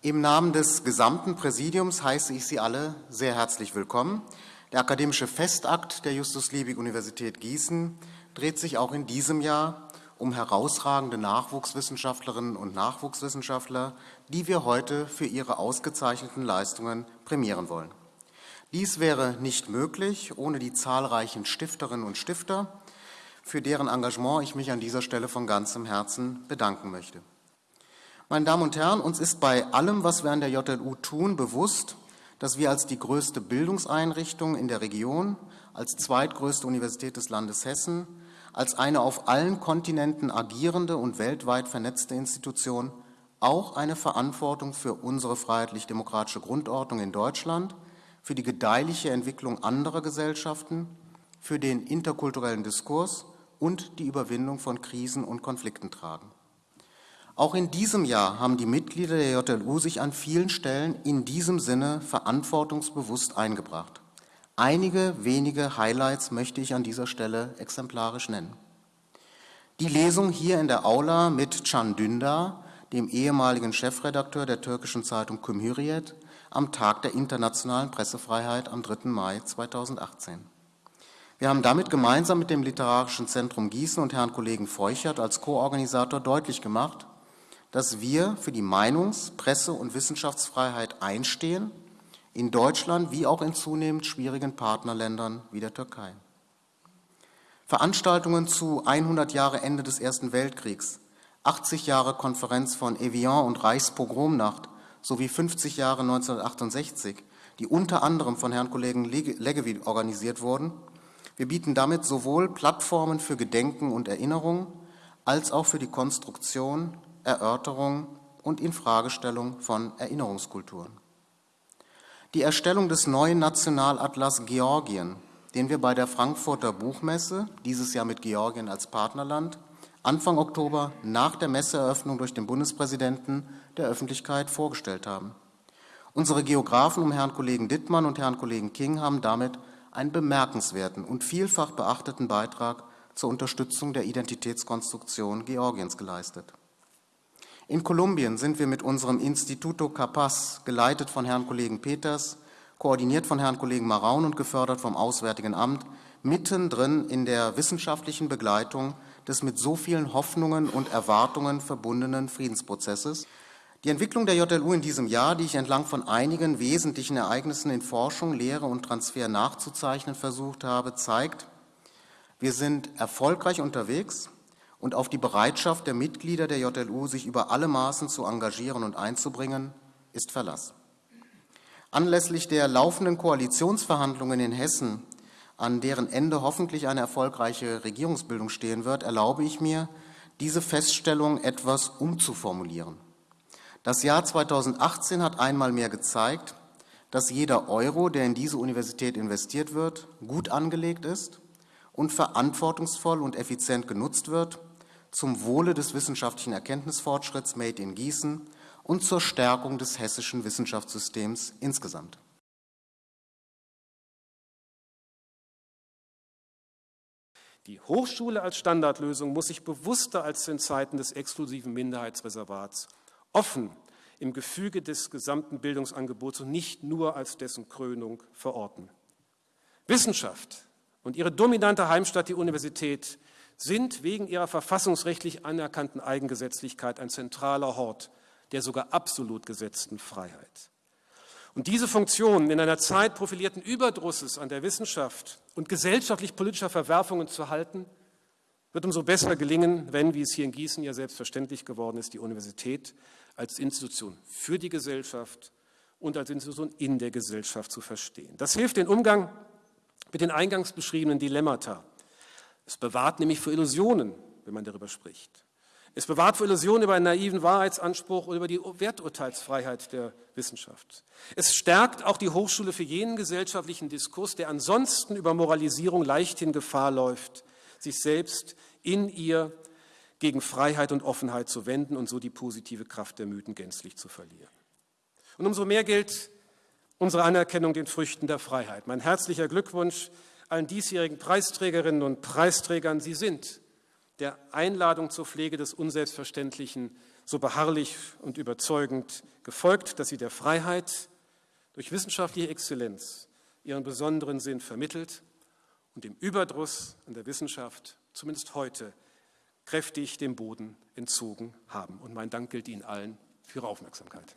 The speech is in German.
Im Namen des gesamten Präsidiums heiße ich Sie alle sehr herzlich willkommen. Der akademische Festakt der Justus-Liebig-Universität Gießen dreht sich auch in diesem Jahr um herausragende Nachwuchswissenschaftlerinnen und Nachwuchswissenschaftler, die wir heute für ihre ausgezeichneten Leistungen prämieren wollen. Dies wäre nicht möglich ohne die zahlreichen Stifterinnen und Stifter, für deren Engagement ich mich an dieser Stelle von ganzem Herzen bedanken möchte. Meine Damen und Herren, uns ist bei allem, was wir an der JLU tun, bewusst, dass wir als die größte Bildungseinrichtung in der Region, als zweitgrößte Universität des Landes Hessen, als eine auf allen Kontinenten agierende und weltweit vernetzte Institution auch eine Verantwortung für unsere freiheitlich-demokratische Grundordnung in Deutschland, für die gedeihliche Entwicklung anderer Gesellschaften, für den interkulturellen Diskurs und die Überwindung von Krisen und Konflikten tragen. Auch in diesem Jahr haben die Mitglieder der JLU sich an vielen Stellen in diesem Sinne verantwortungsbewusst eingebracht. Einige wenige Highlights möchte ich an dieser Stelle exemplarisch nennen. Die Lesung hier in der Aula mit Can Dündar, dem ehemaligen Chefredakteur der türkischen Zeitung Cumhuriyet, am Tag der internationalen Pressefreiheit am 3. Mai 2018. Wir haben damit gemeinsam mit dem Literarischen Zentrum Gießen und Herrn Kollegen Feuchert als Co-Organisator deutlich gemacht, dass wir für die Meinungs-, Presse- und Wissenschaftsfreiheit einstehen, in Deutschland wie auch in zunehmend schwierigen Partnerländern wie der Türkei. Veranstaltungen zu 100 Jahre Ende des Ersten Weltkriegs, 80 Jahre Konferenz von Evian und Reichspogromnacht sowie 50 Jahre 1968, die unter anderem von Herrn Kollegen Leggevi organisiert wurden. Wir bieten damit sowohl Plattformen für Gedenken und Erinnerung als auch für die Konstruktion Erörterung und Infragestellung von Erinnerungskulturen. Die Erstellung des neuen Nationalatlas Georgien, den wir bei der Frankfurter Buchmesse, dieses Jahr mit Georgien als Partnerland, Anfang Oktober nach der Messeeröffnung durch den Bundespräsidenten der Öffentlichkeit vorgestellt haben. Unsere Geografen um Herrn Kollegen Dittmann und Herrn Kollegen King haben damit einen bemerkenswerten und vielfach beachteten Beitrag zur Unterstützung der Identitätskonstruktion Georgiens geleistet. In Kolumbien sind wir mit unserem Instituto Capaz, geleitet von Herrn Kollegen Peters, koordiniert von Herrn Kollegen Maraun und gefördert vom Auswärtigen Amt, mittendrin in der wissenschaftlichen Begleitung des mit so vielen Hoffnungen und Erwartungen verbundenen Friedensprozesses. Die Entwicklung der JLU in diesem Jahr, die ich entlang von einigen wesentlichen Ereignissen in Forschung, Lehre und Transfer nachzuzeichnen versucht habe, zeigt, wir sind erfolgreich unterwegs, und auf die Bereitschaft der Mitglieder der JLU, sich über alle Maßen zu engagieren und einzubringen, ist Verlass. Anlässlich der laufenden Koalitionsverhandlungen in Hessen, an deren Ende hoffentlich eine erfolgreiche Regierungsbildung stehen wird, erlaube ich mir, diese Feststellung etwas umzuformulieren. Das Jahr 2018 hat einmal mehr gezeigt, dass jeder Euro, der in diese Universität investiert wird, gut angelegt ist und verantwortungsvoll und effizient genutzt wird zum Wohle des wissenschaftlichen Erkenntnisfortschritts Made in Gießen und zur Stärkung des hessischen Wissenschaftssystems insgesamt. Die Hochschule als Standardlösung muss sich bewusster als in Zeiten des exklusiven Minderheitsreservats offen im Gefüge des gesamten Bildungsangebots und nicht nur als dessen Krönung verorten. Wissenschaft und ihre dominante Heimstatt, die Universität, sind wegen ihrer verfassungsrechtlich anerkannten Eigengesetzlichkeit ein zentraler Hort der sogar absolut gesetzten Freiheit. Und diese Funktion in einer Zeit profilierten Überdrusses an der Wissenschaft und gesellschaftlich-politischer Verwerfungen zu halten, wird umso besser gelingen, wenn, wie es hier in Gießen ja selbstverständlich geworden ist, die Universität als Institution für die Gesellschaft und als Institution in der Gesellschaft zu verstehen. Das hilft den Umgang mit den eingangs beschriebenen Dilemmata, es bewahrt nämlich für Illusionen, wenn man darüber spricht. Es bewahrt für Illusionen über einen naiven Wahrheitsanspruch oder über die Werturteilsfreiheit der Wissenschaft. Es stärkt auch die Hochschule für jenen gesellschaftlichen Diskurs, der ansonsten über Moralisierung leichthin Gefahr läuft, sich selbst in ihr gegen Freiheit und Offenheit zu wenden und so die positive Kraft der Mythen gänzlich zu verlieren. Und umso mehr gilt unsere Anerkennung den Früchten der Freiheit. Mein herzlicher Glückwunsch allen diesjährigen Preisträgerinnen und Preisträgern. Sie sind der Einladung zur Pflege des Unselbstverständlichen so beharrlich und überzeugend gefolgt, dass sie der Freiheit durch wissenschaftliche Exzellenz ihren besonderen Sinn vermittelt und dem Überdruss an der Wissenschaft, zumindest heute, kräftig dem Boden entzogen haben. Und mein Dank gilt Ihnen allen für Ihre Aufmerksamkeit.